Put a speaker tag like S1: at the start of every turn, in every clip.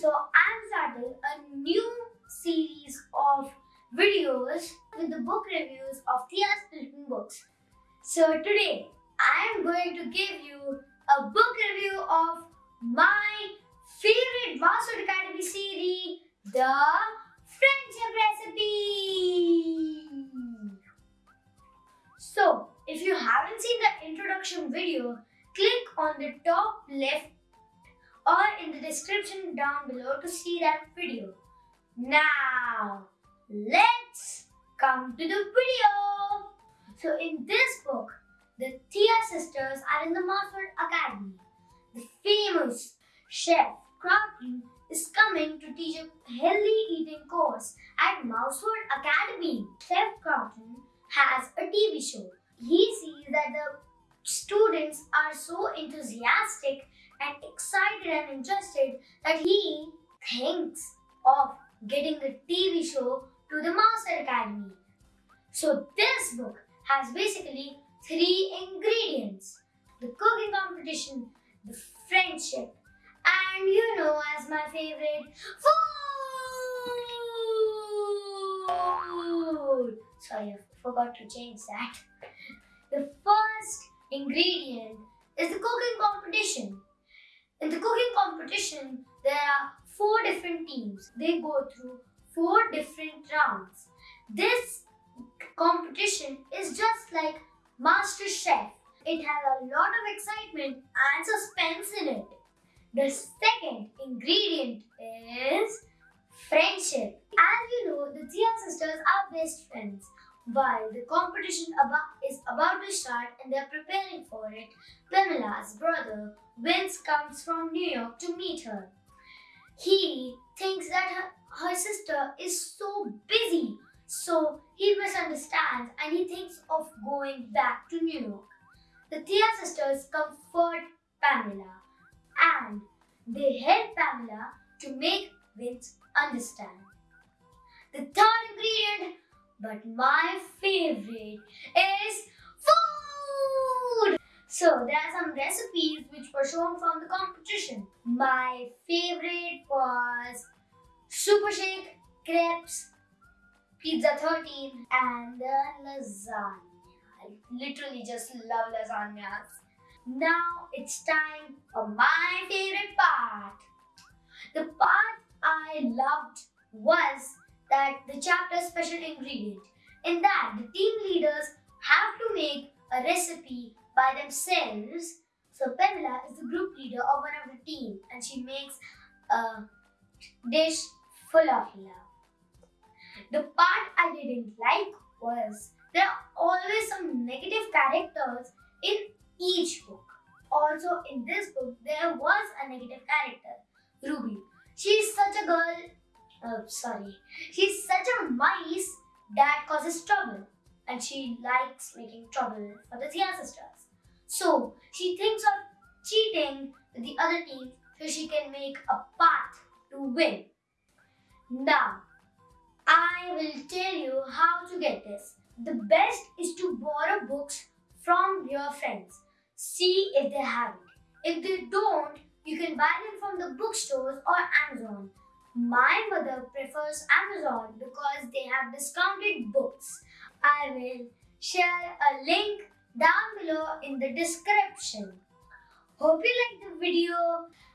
S1: So I'm starting a new series of videos with the book reviews of Thea's written books. So today I am going to give you a book review of my favorite Mouseford Academy series, The Friendship Recipe. So if you haven't seen the introduction video, click on the top left or in the description down below to see that video. Now, let's come to the video. So in this book, the Thea sisters are in the Mouseford Academy. The famous chef Crafty is coming to teach a healthy eating course at Mouseford Academy. Chef Crafton has a TV show. He sees that the students are so enthusiastic and excited and interested that he thinks of getting the TV show to the Mouseford Academy. So this book has basically three ingredients. The cooking competition, the friendship, and you know as my favorite, food! Sorry, I forgot to change that. The first ingredient is the cooking competition. In the cooking competition, there are four different teams. They go through four different rounds. This competition is just like Master Chef. It has a lot of excitement and suspense in it. The second ingredient is friendship. As you know, the Thea sisters are best friends. While the competition is about to start and they are preparing for it, Pamela's brother Vince comes from New York to meet her. He thinks that her, her sister is so busy, so he misunderstands and he thinks of going back to New York. The Thea sisters comfort Pamela and they help Pamela to make Vince understand. The third but my favorite is food! So there are some recipes which were shown from the competition. My favorite was Super Shake, Crepes, Pizza 13 and lasagna. I literally just love lasagnas. Now it's time for my favorite part. The part I loved was that the chapter special ingredient. In that, the team leaders have to make a recipe by themselves. So Pamela is the group leader of one of the team and she makes a dish full of love. The part I didn't like was there are always some negative characters in each book. Also in this book there was a negative character, Ruby. She is such a girl uh, sorry. She's such a mice that causes trouble and she likes making trouble for the Thea sisters. So she thinks of cheating with the other team so she can make a path to win. Now, I will tell you how to get this. The best is to borrow books from your friends. See if they have it. If they don't, you can buy them from the bookstores or Amazon. My mother prefers Amazon because they have discounted books. I will share a link down below in the description. Hope you liked the video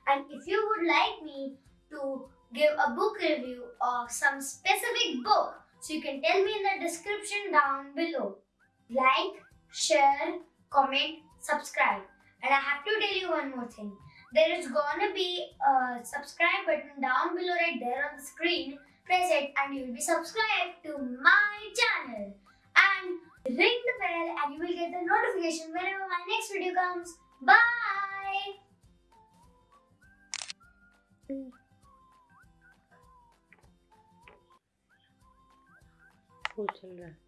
S1: and if you would like me to give a book review of some specific book, so you can tell me in the description down below. Like, share, comment, subscribe. And I have to tell you one more thing there is gonna be a subscribe button down below right there on the screen. Press it and you will be subscribed to my channel. And ring the bell and you will get the notification whenever my next video comes. Bye!
S2: वो चल रहा है